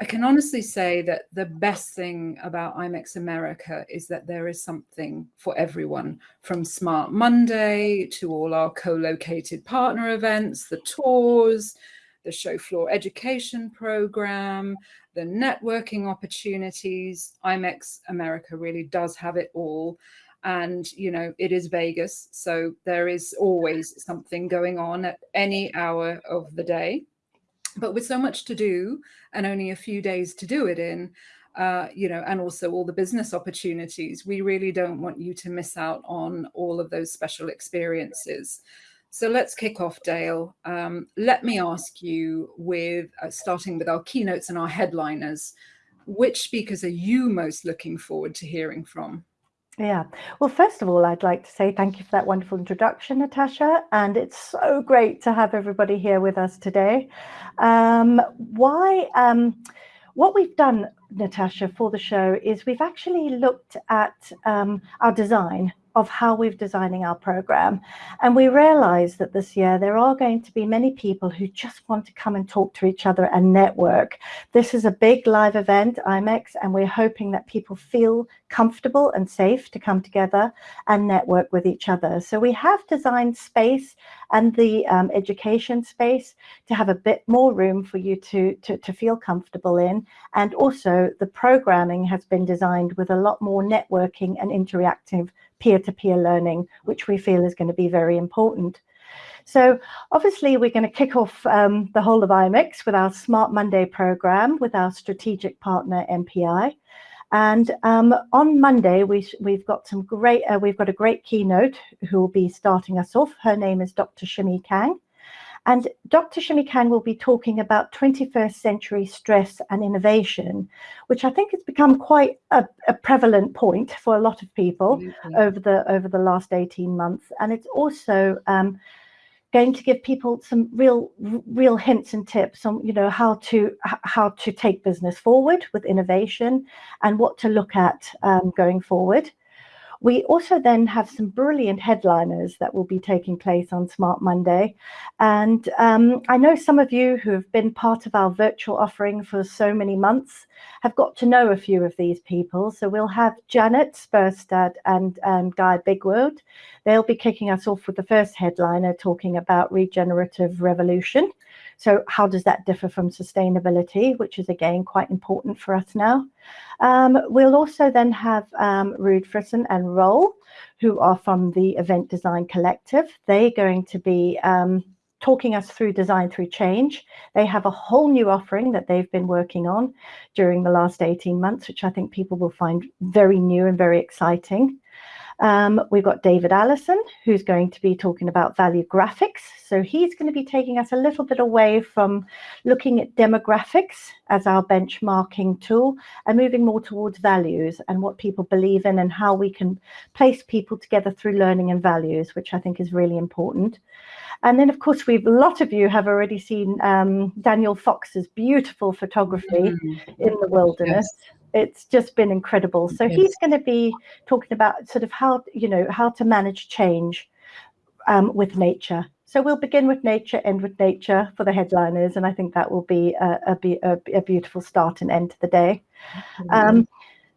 I can honestly say that the best thing about IMEX America is that there is something for everyone from Smart Monday to all our co-located partner events, the tours, the show floor education program, the networking opportunities. IMEX America really does have it all. And, you know, it is Vegas. So there is always something going on at any hour of the day. But with so much to do and only a few days to do it in, uh, you know, and also all the business opportunities, we really don't want you to miss out on all of those special experiences. So let's kick off, Dale. Um, let me ask you with uh, starting with our keynotes and our headliners, which speakers are you most looking forward to hearing from? Yeah. Well, first of all, I'd like to say thank you for that wonderful introduction, Natasha. And it's so great to have everybody here with us today. Um, why, um, what we've done, Natasha, for the show is we've actually looked at um, our design of how we're designing our program. And we realize that this year there are going to be many people who just want to come and talk to each other and network. This is a big live event, IMEX, and we're hoping that people feel comfortable and safe to come together and network with each other. So we have designed space and the um, education space to have a bit more room for you to, to, to feel comfortable in. And also the programming has been designed with a lot more networking and interactive peer-to-peer -peer learning, which we feel is going to be very important. So obviously we're going to kick off um, the whole of IMEX with our Smart Monday program with our strategic partner MPI. And um, on Monday, we, we've got some great, uh, we've got a great keynote who will be starting us off. Her name is Dr. Shimi Kang. And Dr. Shimi Kang will be talking about 21st century stress and innovation, which I think has become quite a, a prevalent point for a lot of people mm -hmm. over the over the last 18 months. And it's also um, going to give people some real real hints and tips on you know how to how to take business forward with innovation and what to look at um, going forward. We also then have some brilliant headliners that will be taking place on Smart Monday. And um, I know some of you who have been part of our virtual offering for so many months have got to know a few of these people. So we'll have Janet Sperstad and um, Guy Bigwood. They'll be kicking us off with the first headliner talking about regenerative revolution. So how does that differ from sustainability, which is again quite important for us now. Um, we'll also then have um, Ruud and Roel, who are from the Event Design Collective. They're going to be um, talking us through design through change. They have a whole new offering that they've been working on during the last 18 months, which I think people will find very new and very exciting. Um, we've got David Allison, who's going to be talking about value graphics. So he's going to be taking us a little bit away from looking at demographics as our benchmarking tool and moving more towards values and what people believe in and how we can place people together through learning and values, which I think is really important. And then, of course, we've a lot of you have already seen um, Daniel Fox's beautiful photography mm -hmm. in the wilderness. Yes it's just been incredible. So yes. he's going to be talking about sort of how, you know, how to manage change um, with nature. So we'll begin with nature, end with nature for the headliners. And I think that will be a, a, a beautiful start and end to the day. Um,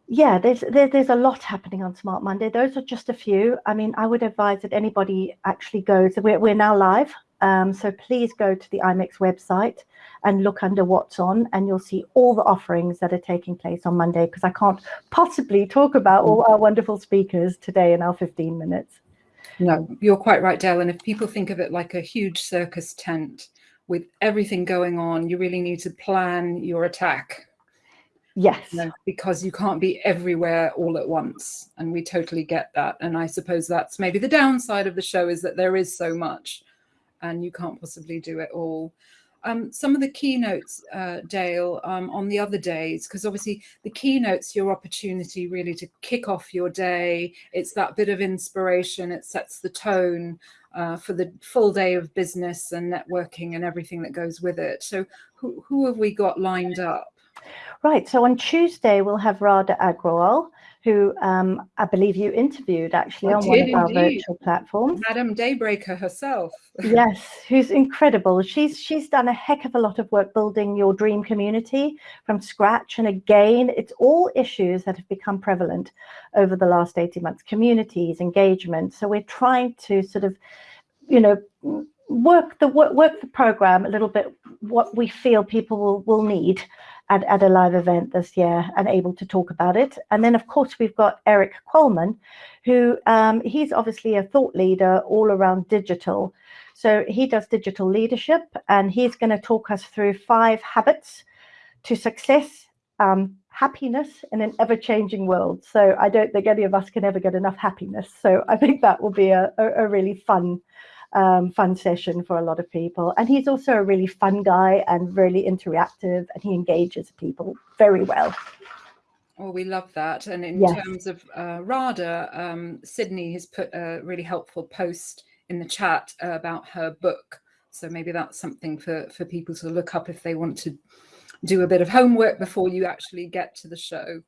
yeah, there's there, there's a lot happening on Smart Monday. Those are just a few. I mean, I would advise that anybody actually goes. We're, we're now live um, so please go to the IMEX website and look under what's on and you'll see all the offerings that are taking place on Monday because I can't possibly talk about all our wonderful speakers today in our 15 minutes. No, you're quite right, Dell. And if people think of it like a huge circus tent with everything going on, you really need to plan your attack. Yes. You know, because you can't be everywhere all at once. And we totally get that. And I suppose that's maybe the downside of the show is that there is so much and you can't possibly do it all. Um, some of the keynotes, uh, Dale, um, on the other days, because obviously the keynotes, your opportunity really to kick off your day. It's that bit of inspiration. It sets the tone uh, for the full day of business and networking and everything that goes with it. So who, who have we got lined up? Right. So on Tuesday, we'll have Radha Agrawal, who um, I believe you interviewed actually I on one of our indeed. virtual platforms. Madam Daybreaker herself. yes, who's incredible. She's she's done a heck of a lot of work building your dream community from scratch. And again, it's all issues that have become prevalent over the last 18 months, communities, engagement. So we're trying to sort of, you know, work the work, work the program a little bit what we feel people will, will need at, at a live event this year and able to talk about it. And then, of course, we've got Eric Coleman, who um, he's obviously a thought leader all around digital. So he does digital leadership and he's going to talk us through five habits to success, um, happiness in an ever-changing world. So I don't think any of us can ever get enough happiness. So I think that will be a, a, a really fun um, fun session for a lot of people. And he's also a really fun guy and really interactive and he engages people very well. Oh, we love that. And in Yes. terms of uh, Radha, um, Sydney has put a really helpful post in the chat uh, about her book. So maybe that's something for, for people to look up if they want to do a bit of homework before you actually get to the show.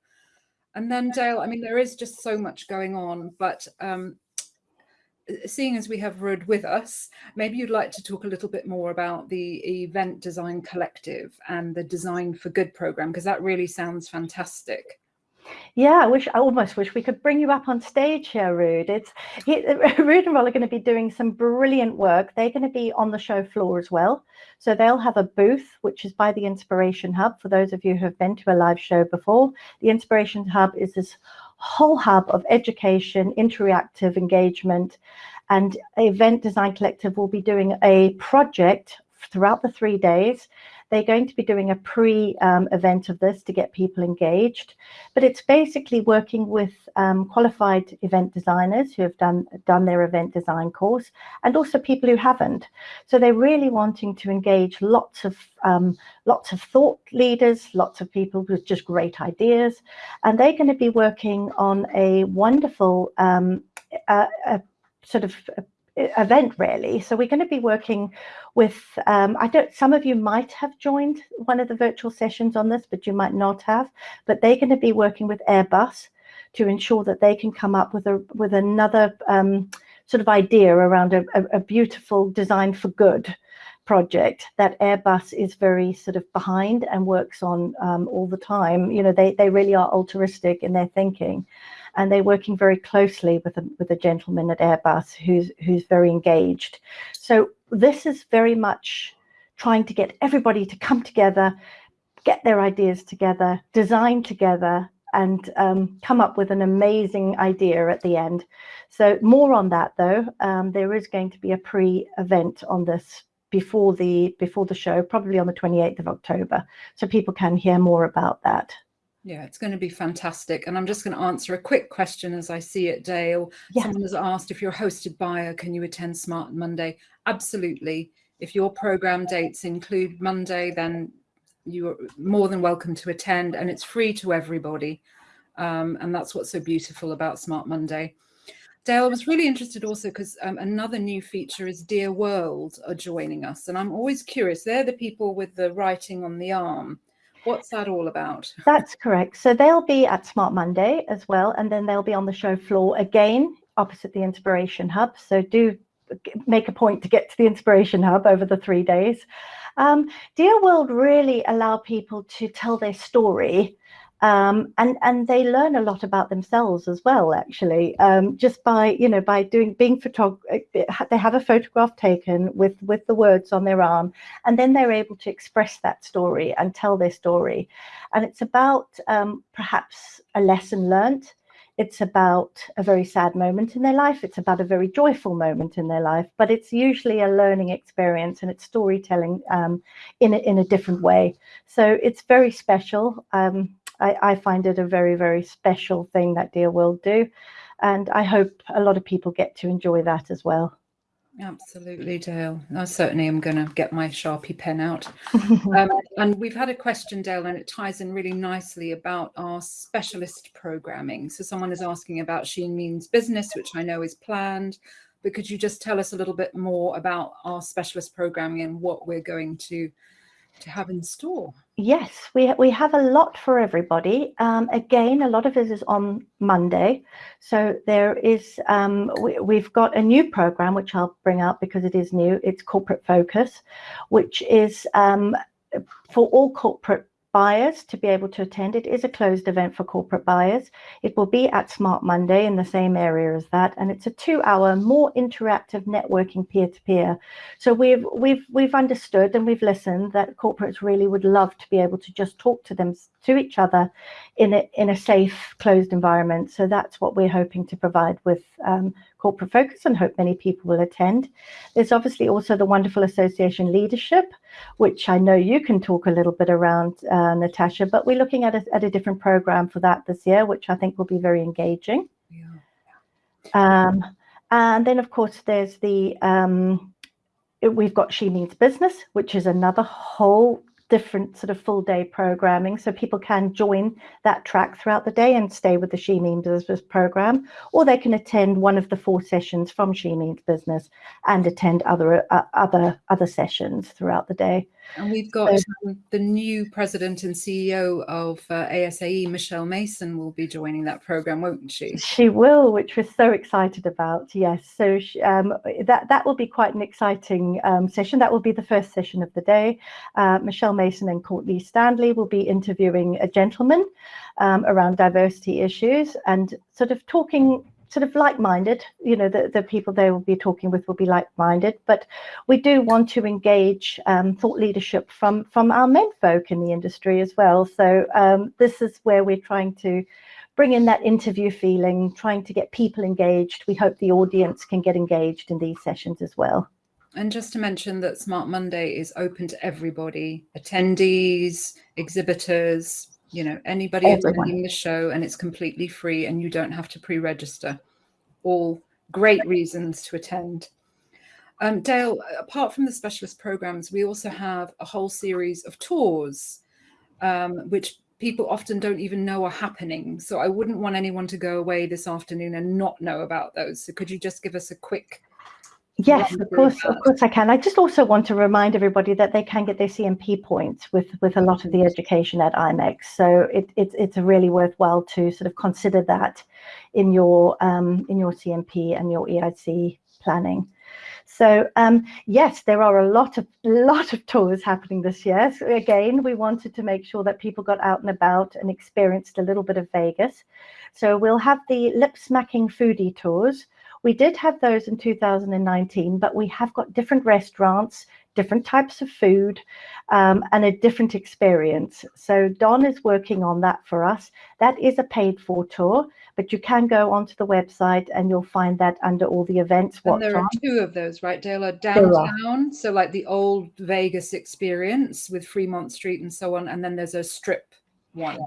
And then Dale, I mean, there is just so much going on, but um, seeing as we have Ruud with us, maybe you'd like to talk a little bit more about the Event Design Collective and the Design for Good program, because that really sounds fantastic. Yeah, I wish I almost wish we could bring you up on stage here, Ruud. It's he, Ruud and Roel are going to be doing some brilliant work. They're going to be on the show floor as well. So they'll have a booth, which is by the Inspiration Hub. For those of you who have been to a live show before, the Inspiration Hub is this whole hub of education, interactive engagement, and Event Design Collective will be doing a project throughout the three days. They're going to be doing a pre-event of this to get people engaged, but it's basically working with um, qualified event designers who have done done their event design course, and also people who haven't. So they're really wanting to engage lots of um, lots of thought leaders, lots of people with just great ideas, and they're going to be working on a wonderful um, a sort of event really so we're going to be working with um, i don't some of you might have joined one of the virtual sessions on this but you might not have but they're going to be working with airbus to ensure that they can come up with a with another um, sort of idea around a, a, a beautiful design for good project that Airbus is very sort of behind and works on um, all the time. You know, they, they really are altruistic in their thinking and they're working very closely with a, with a gentleman at Airbus who's, who's very engaged. So this is very much trying to get everybody to come together, get their ideas together, design together, and um, come up with an amazing idea at the end. So more on that though, um, there is going to be a pre-event on this before the before the show, probably on the 28th of October, so people can hear more about that. Yeah, it's going to be fantastic. And I'm just going to answer a quick question as I see it, Dale. Yeah. Someone has asked if you're a hosted buyer, can you attend Smart Monday? Absolutely. If your program dates include Monday, then you're more than welcome to attend and it's free to everybody. Um, and that's what's so beautiful about Smart Monday. Dale, I was really interested also because um, another new feature is Dear World are joining us. And I'm always curious, they're the people with the writing on the arm. What's that all about? That's correct. So they'll be at Smart Monday as well, and then they'll be on the show floor again opposite the Inspiration Hub. So do make a point to get to the Inspiration Hub over the three days. Um, Dear World really allow people to tell their story um, and and they learn a lot about themselves as well actually. Um, just by you know by doing being photog they have a photograph taken with with the words on their arm and then they're able to express that story and tell their story. And it's about um, perhaps a lesson learnt. It's about a very sad moment in their life. It's about a very joyful moment in their life but it's usually a learning experience and it's storytelling um, in, a, in a different way. So it's very special. Um, I, I find it a very, very special thing that Dear World do. And I hope a lot of people get to enjoy that as well. Absolutely, Dale. I certainly am going to get my Sharpie pen out. um, and we've had a question, Dale, and it ties in really nicely about our specialist programming. So someone is asking about She Means Business, which I know is planned. But could you just tell us a little bit more about our specialist programming and what we're going to to have in store? Yes, we we have a lot for everybody. Um, again, a lot of it is on Monday, so there is um, we, we've got a new program which I'll bring out because it is new. It's corporate focus, which is um, for all corporate buyers to be able to attend. It is a closed event for corporate buyers. It will be at Smart Monday in the same area as that, and it's a two-hour, more interactive networking peer-to-peer. So we've we've we've understood and we've listened that corporates really would love to be able to just talk to them to each other in a in a safe, closed environment. So that's what we're hoping to provide with um, corporate focus and hope many people will attend. There's obviously also the wonderful association leadership, which I know you can talk a little bit around, uh, Natasha, but we're looking at a, at a different program for that this year, which I think will be very engaging. Yeah. Um, and then, of course, there's the um, we've got She Means Business, which is another whole different sort of full day programming so people can join that track throughout the day and stay with the She Means Business program or they can attend one of the four sessions from She Means Business and attend other uh, other other sessions throughout the day. And we've got so, the new president and CEO of uh, ASAE, Michelle Mason, will be joining that program, won't she? She will, which we're so excited about. Yes, so she, um, that that will be quite an exciting um, session. That will be the first session of the day. Uh, Michelle Mason and Courtney Stanley will be interviewing a gentleman um, around diversity issues and sort of talking sort of like-minded you know the, the people they will be talking with will be like-minded but we do want to engage um, thought leadership from from our men folk in the industry as well. So um, this is where we're trying to bring in that interview feeling trying to get people engaged. We hope the audience can get engaged in these sessions as well. And just to mention that Smart Monday is open to everybody, attendees, exhibitors, you know, anybody Everyone. attending the show and it's completely free and you don't have to pre-register. All great reasons to attend. Um, Dale, apart from the specialist programs, we also have a whole series of tours, um, which people often don't even know are happening. So I wouldn't want anyone to go away this afternoon and not know about those. So could you just give us a quick Yes, of course, of course I can. I just also want to remind everybody that they can get their CMP points with with a lot of the education at IMEX. So it, it it's really worthwhile to sort of consider that in your um, in your CMP and your EIC planning. So um, yes, there are a lot of lot of tours happening this year. So again, we wanted to make sure that people got out and about and experienced a little bit of Vegas. So we'll have the lip smacking foodie tours we did have those in 2019, but we have got different restaurants, different types of food, um, and a different experience. So Don is working on that for us. That is a paid for tour, but you can go onto the website and you'll find that under all the events. And there are two of those, right, Dale? Downtown, so like the old Vegas experience with Fremont Street and so on, and then there's a strip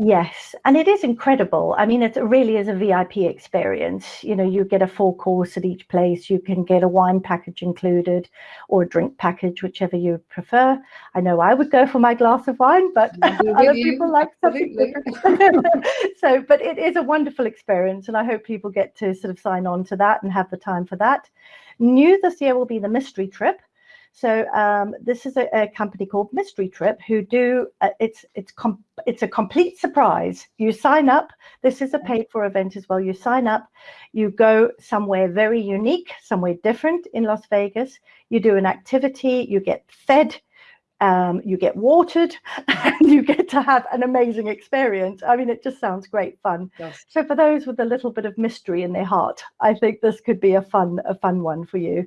Yes, and it is incredible. I mean, it really is a VIP experience. You know, you get a full course at each place. You can get a wine package included or a drink package, whichever you prefer. I know I would go for my glass of wine, but other people like something different. so, but it is a wonderful experience, and I hope people get to sort of sign on to that and have the time for that. New this year will be the mystery trip. So um, this is a, a, company called Mystery Trip who do uh, it's it's it's a complete surprise. You sign up. This is a paid for event as well. You sign up. You go somewhere very unique, somewhere different in Las Vegas. You do an activity. You get fed. Um, you get watered and you get to have an amazing experience. I mean, it just sounds great fun. Yes. So for those with a little bit of mystery in their heart, I think this could be a fun, a fun one for you.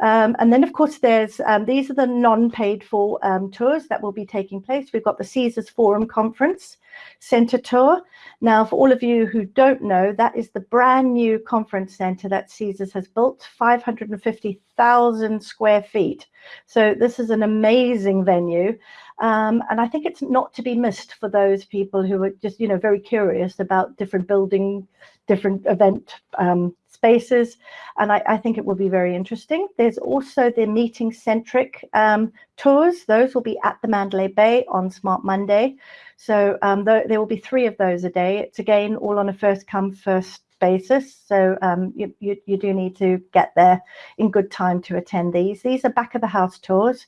Um, and then, of course, there's um, these are the non-paid for um, tours that will be taking place. We've got the Caesars Forum Conference Center Tour. Now, for all of you who don't know, that is the brand new conference center that Caesars has built, 550,000 square feet. So this is an amazing venue. Um, and I think it's not to be missed for those people who are just, you know, very curious about different building, different event um, spaces. And I, I, think it will be very interesting. There's also the meeting centric um, tours. Those will be at the Mandalay Bay on Smart Monday. So um, th there will be three of those a day. It's again all on a first come, first basis. So um, you, you, you, do need to get there in good time to attend these. These are back of the house tours.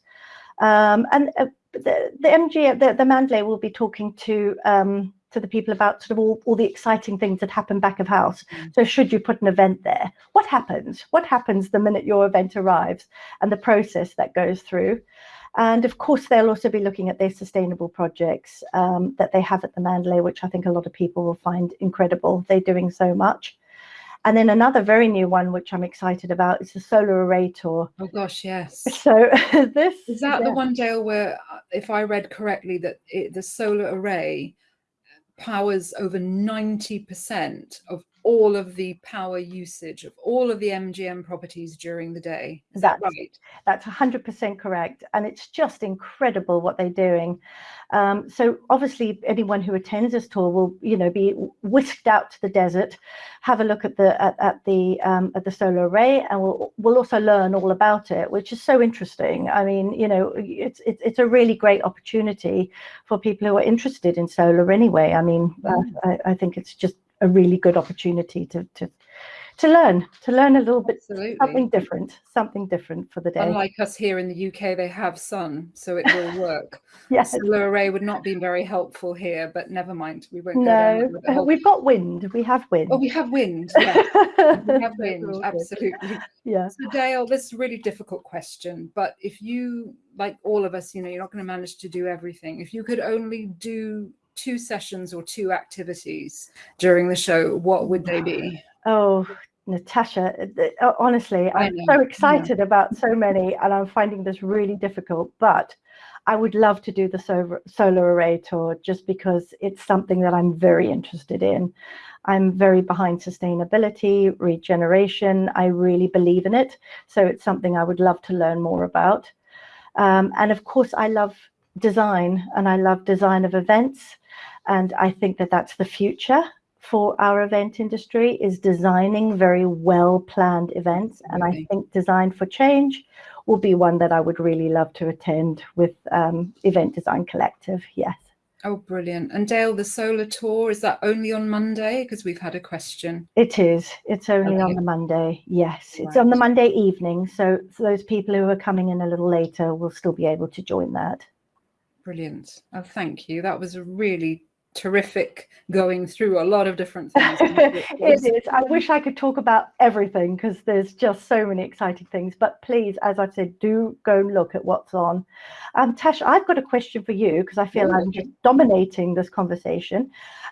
Um, and uh, the, the MG, the, the Mandalay will be talking to um, to the people about sort of all, all the exciting things that happen back of house. Mm. So should you put an event there, what happens? What happens the minute your event arrives and the process that goes through? And of course, they'll also be looking at their sustainable projects um, that they have at the Mandalay, which I think a lot of people will find incredible. They're doing so much. And then another very new one, which I'm excited about, is the Solar Array Tour. Oh gosh, yes. So this is that yeah. the one, Dale, where, uh, if I read correctly, that it, the solar array powers over 90% of all of the power usage of all of the MGM properties during the day. Is that's, that right? That's 100% correct. And it's just incredible what they're doing. Um, so obviously anyone who attends this tour will, you know, be whisked out to the desert, have a look at the at, at the um, at the solar array, and we'll we'll also learn all about it, which is so interesting. I mean, you know, it's it's, it's a really great opportunity for people who are interested in solar anyway. I mean, mm. I, I think it's just a really good opportunity to to to learn to learn a little bit Absolutely. something different something different for the day. Unlike us here in the uk they have sun so it will work. Yes. Solar array would not be very helpful here but never mind we won't no whole... we've got wind we have wind. Oh we have wind yeah. we have wind absolutely. Yeah. So dale this is a really difficult question but if you like all of us you know you're not going to manage to do everything. If you could only do two sessions or two activities during the show, what would they be? Oh, Natasha, uh, honestly, I'm so excited yeah. about so many, and I'm finding this really difficult. But I would love to do the solar, solar array tour just because it's something that I'm very interested in. I'm very behind sustainability, regeneration. I really believe in it. So it's something I would love to learn more about. Um, and of course, I love design and I love design of events. And I think that that's the future for our event industry is designing very well planned events. And I think Design for Change will be one that I would really love to attend with um, Event Design Collective. Yes. Oh, brilliant. And Dale, the solar tour, is that only on Monday? Because we've had a question. It is. It's only okay. on the Monday. Yes. Right. It's on the Monday evening. So for those people who are coming in a little later will still be able to join that. Brilliant. Oh, thank you. That was a really terrific going through a lot of different things. it is. I wish I could talk about everything because there's just so many exciting things. But please, as I said, do go and look at what's on. Um, Tash, I've got a question for you because I feel I'm just dominating this conversation.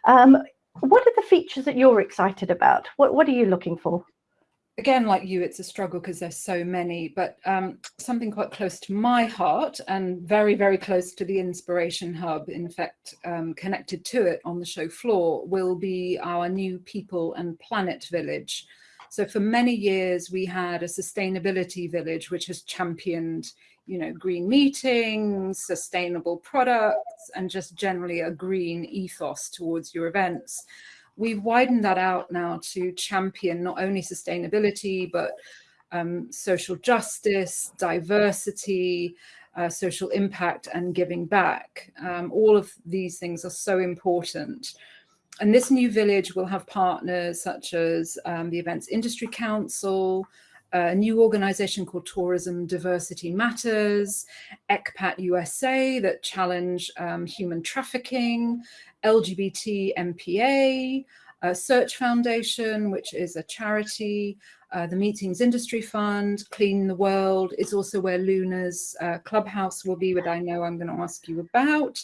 Um, what are the features that you're excited about? What What are you looking for? Again, like you, it's a struggle because there's so many, but um, something quite close to my heart and very, very close to the Inspiration Hub, in fact, um, connected to it on the show floor, will be our new People and Planet Village. So for many years, we had a sustainability village, which has championed, you know, green meetings, sustainable products, and just generally a green ethos towards your events we've widened that out now to champion not only sustainability, but um, social justice, diversity, uh, social impact and giving back. Um, all of these things are so important. And this new village will have partners such as um, the Events Industry Council, a new organization called Tourism Diversity Matters, ECPAT USA that challenge um, human trafficking, LGBT MPA, uh, Search Foundation, which is a charity, uh, the Meetings Industry Fund, Clean the World is also where Luna's uh, clubhouse will be, what I know I'm going to ask you about.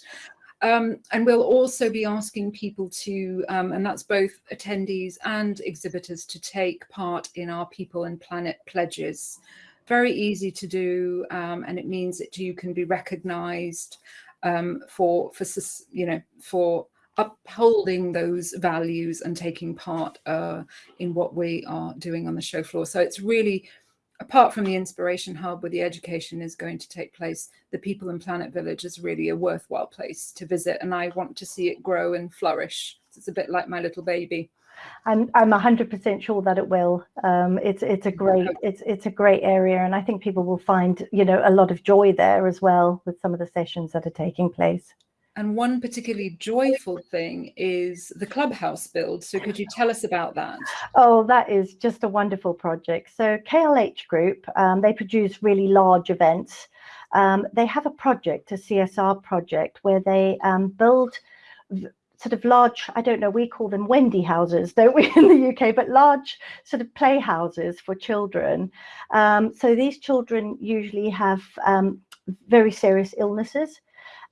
Um, and we'll also be asking people to, um, and that's both attendees and exhibitors, to take part in our People and Planet pledges. Very easy to do, um, and it means that you can be recognized um, for for you know for upholding those values and taking part uh, in what we are doing on the show floor. So it's really apart from the inspiration hub where the education is going to take place, the People and Planet Village is really a worthwhile place to visit. And I want to see it grow and flourish. It's a bit like my little baby. I'm I'm 100% sure that it will. Um, it's it's a great it's it's a great area, and I think people will find you know a lot of joy there as well with some of the sessions that are taking place. And one particularly joyful thing is the clubhouse build. So could you tell us about that? Oh, that is just a wonderful project. So KLH Group, um, they produce really large events. Um, they have a project, a CSR project, where they um, build sort of large, I don't know, we call them Wendy houses, don't we, in the UK, but large sort of playhouses for children. Um, so these children usually have um, very serious illnesses.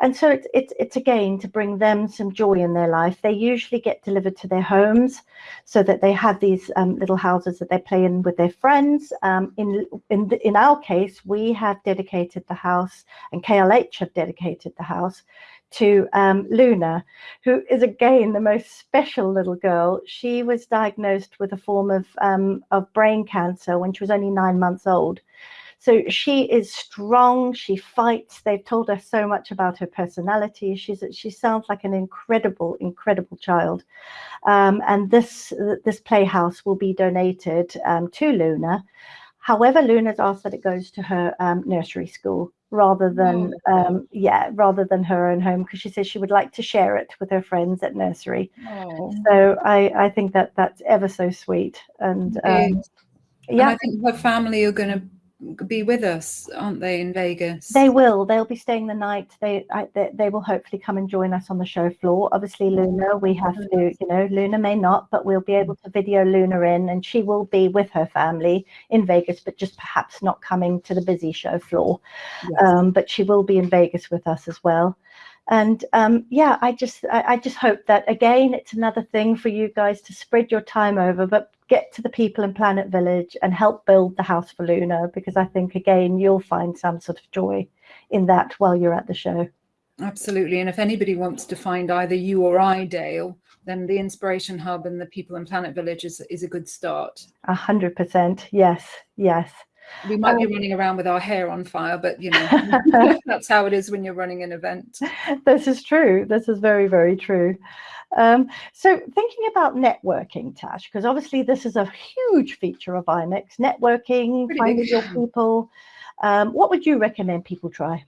And so it's, it's, it's again to bring them some joy in their life. They usually get delivered to their homes so that they have these um, little houses that they play in with their friends. Um, in, in, in our case, we have dedicated the house and KLH have dedicated the house to um, Luna, who is again the most special little girl. She was diagnosed with a form of, um, of brain cancer when she was only nine months old. So she is strong, she fights. They've told us so much about her personality. She's she sounds like an incredible, incredible child. Um, and this this playhouse will be donated um, to Luna. However, Luna's asked that it goes to her um, nursery school rather than oh. um, yeah rather than her own home because she says she would like to share it with her friends at nursery oh. so i i think that that's ever so sweet and um, yeah and i think her family are going to be with us, aren't they, in Vegas? They will. They'll be staying the night. They, I, they, they will hopefully come and join us on the show floor. Obviously, Luna, we have to, you know, Luna may not, but we'll be able to video Luna in, and she will be with her family in Vegas, but just perhaps not coming to the busy show floor. Yes. Um, but she will be in Vegas with us as well and um, yeah i just I, I, just hope that again it's another thing for you guys to spread your time over but get to the people in planet village and help build the house for luna because i think again you'll find some sort of joy in that while you're at the show. Absolutely. And if anybody wants to find either you or i dale then the inspiration hub and the people in planet village is, is a good start. A hundred percent. Yes yes we might be um, running around with our hair on fire, but you know, that's how it is when you're running an event. This is true. This is very, very true. Um, so thinking about networking, Tash, because obviously this is a huge feature of IMEX, networking, Pretty finding big. your people. Um, what would you recommend people try?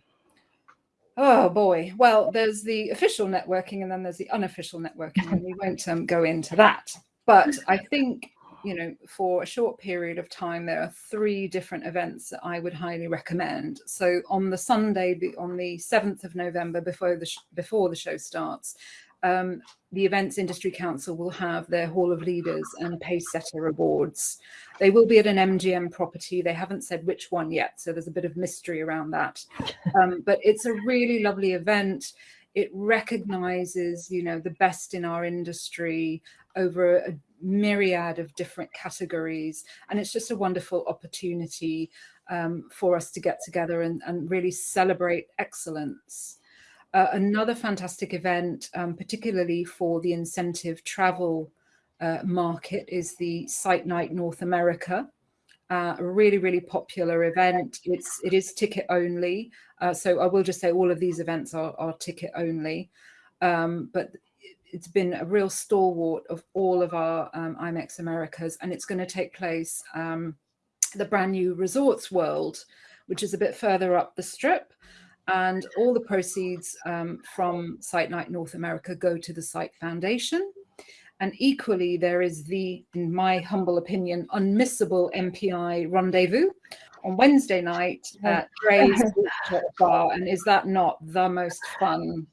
Oh boy. Well, there's the official networking and then there's the unofficial networking, and we won't um, go into that. But I think you know, for a short period of time, there are three different events that I would highly recommend. So on the Sunday, on the 7th of November, before the, before the show starts, um, the Events Industry Council will have their Hall of Leaders and Pace Setter Awards. They will be at an MGM property. They haven't said which one yet, so there's a bit of mystery around that. Um, but it's a really lovely event. It recognizes, you know, the best in our industry over a myriad of different categories. And it's just a wonderful opportunity um, for us to get together and, and really celebrate excellence. Uh, another fantastic event, um, particularly for the incentive travel uh, market, is the Site Night North America. Uh, a really, really popular event. It's it is ticket only. Uh, so I will just say all of these events are, are ticket only. Um, but it's been a real stalwart of all of our um, IMEX Americas, and it's going to take place um, the brand new Resorts World, which is a bit further up the strip. And all the proceeds um, from Site Night North America go to the Site Foundation. And equally, there is the, in my humble opinion, unmissable MPI rendezvous on Wednesday night at Drai's Bar. And is that not the most fun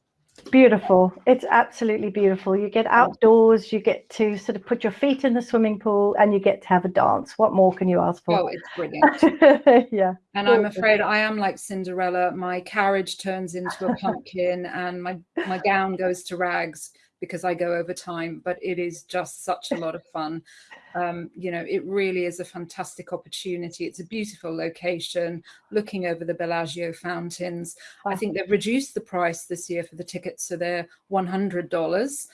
Beautiful. It's absolutely beautiful. You get outdoors, you get to sort of put your feet in the swimming pool and you get to have a dance. What more can you ask for? Oh, it's brilliant. yeah. And I'm afraid I am like Cinderella. My carriage turns into a pumpkin and my, my gown goes to rags because I go over time, but it is just such a lot of fun. Um, you know, it really is a fantastic opportunity. It's a beautiful location, looking over the Bellagio fountains. I think they've reduced the price this year for the tickets, so they're $100.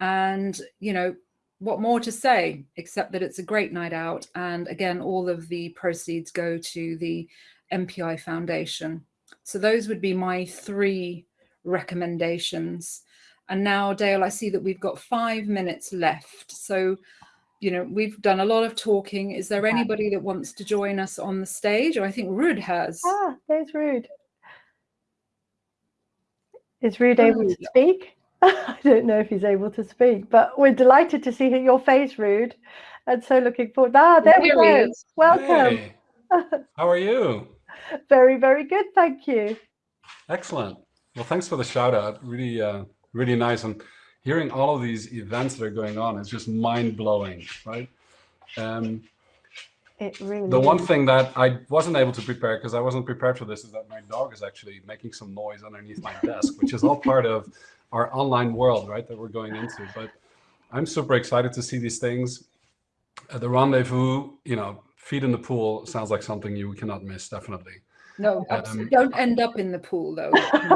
And, you know, what more to say, except that it's a great night out. And again, all of the proceeds go to the MPI Foundation. So those would be my three recommendations. And now, Dale, I see that we've got five minutes left. So, you know, we've done a lot of talking. Is there anybody that wants to join us on the stage? Or I think Ruud has. Ah, there's Ruud. Is Ruud able to speak? I don't know if he's able to speak, but we're delighted to see your face, Ruud, and so looking forward. Ah, there we go. Welcome. Hey. How are you? very, very good. Thank you. Excellent. Well, thanks for the shout out. Really, uh, really nice. And hearing all of these events that are going on is just mind blowing, right? Um, it really the one thing that I wasn't able to prepare because I wasn't prepared for this is that my dog is actually making some noise underneath my desk, which is all part of our online world, right, that we're going into. But I'm super excited to see these things. Uh, the rendezvous, you know, feet in the pool sounds like something you cannot miss, definitely. No, um, don't end up in the pool though.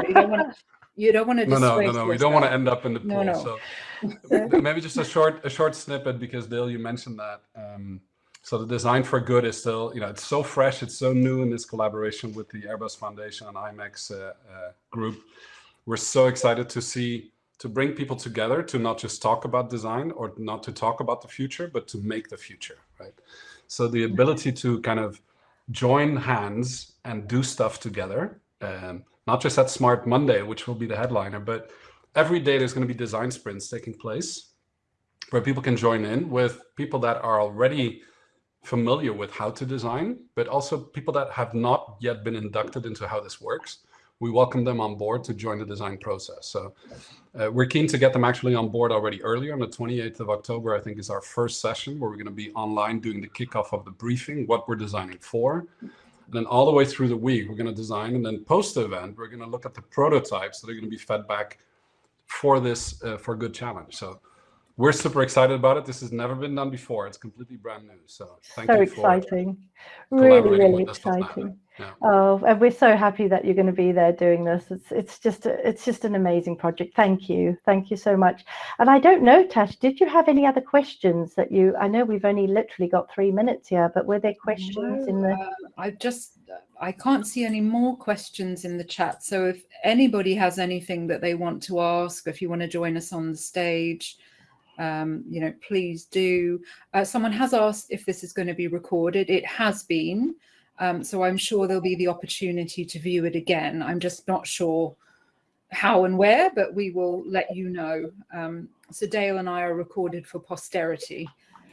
you don't want to. You don't want to. No, no, no, no. We don't want to end up in the pool. No, no. So maybe just a short, a short snippet because Dale, you mentioned that. Um, so the design for good is still, you know, it's so fresh, it's so new in this collaboration with the Airbus Foundation and IMEX uh, uh, group. We're so excited to see, to bring people together to not just talk about design or not to talk about the future, but to make the future, right? So the ability to kind of join hands and do stuff together, um, not just at Smart Monday, which will be the headliner, but every day there's going to be design sprints taking place where people can join in with people that are already familiar with how to design, but also people that have not yet been inducted into how this works. We welcome them on board to join the design process. So uh, we're keen to get them actually on board already earlier on the 28th of October, I think is our first session where we're going to be online doing the kickoff of the briefing, what we're designing for. And then all the way through the week, we're going to design and then post the event, we're going to look at the prototypes that are going to be fed back for this uh, for good challenge. So we're super excited about it. This has never been done before. It's completely brand new. So thank so you exciting. really, really exciting. Yeah. Oh, and we're so happy that you're going to be there doing this. It's it's just a, it's just an amazing project. Thank you, thank you so much. And I don't know, Tash, did you have any other questions that you? I know we've only literally got three minutes here, but were there questions no, in the? Uh, I just I can't see any more questions in the chat. So if anybody has anything that they want to ask, if you want to join us on the stage, um, you know, please do. Uh, someone has asked if this is going to be recorded. It has been. Um, so I'm sure there'll be the opportunity to view it again. I'm just not sure how and where, but we will let you know. Um, so Dale and I are recorded for posterity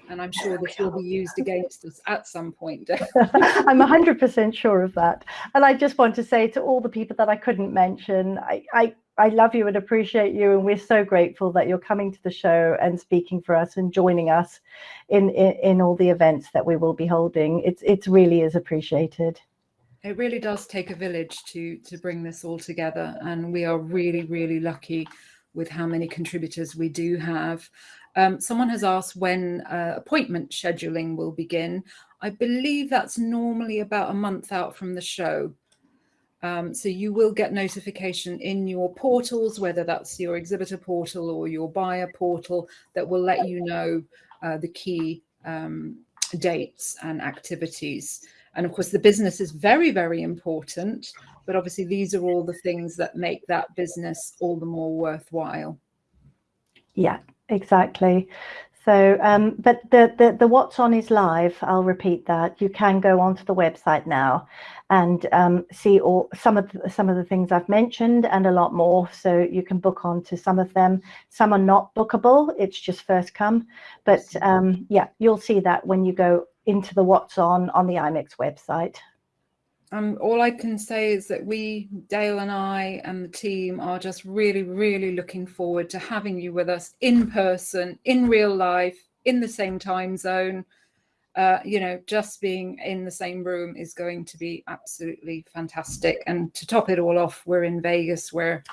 and I'm sure this will be used against us at some point. I'm 100% sure of that. And I just want to say to all the people that I couldn't mention, I, I I love you and appreciate you, and we're so grateful that you're coming to the show and speaking for us and joining us in in, in all the events that we will be holding. It's it really is appreciated. It really does take a village to to bring this all together, and we are really really lucky with how many contributors we do have. Um, someone has asked when uh, appointment scheduling will begin. I believe that's normally about a month out from the show. Um, so you will get notification in your portals, whether that's your exhibitor portal or your buyer portal, that will let you know uh, the key um, dates and activities. And of course, the business is very, very important, but obviously these are all the things that make that business all the more worthwhile. Yeah, exactly. So, um, but the, the, the what's on is live. I'll repeat that. You can go onto the website now and um, see all some of the, some of the things I've mentioned and a lot more. So you can book on to some of them. Some are not bookable. It's just first come. But um, yeah, you'll see that when you go into the what's on on the IMEX website. Um, all I can say is that we, Dale and I and the team are just really, really looking forward to having you with us in person, in real life, in the same time zone. Uh, you know, just being in the same room is going to be absolutely fantastic. And to top it all off, we're in Vegas where,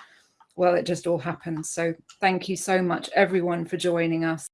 well, it just all happens. So thank you so much, everyone, for joining us.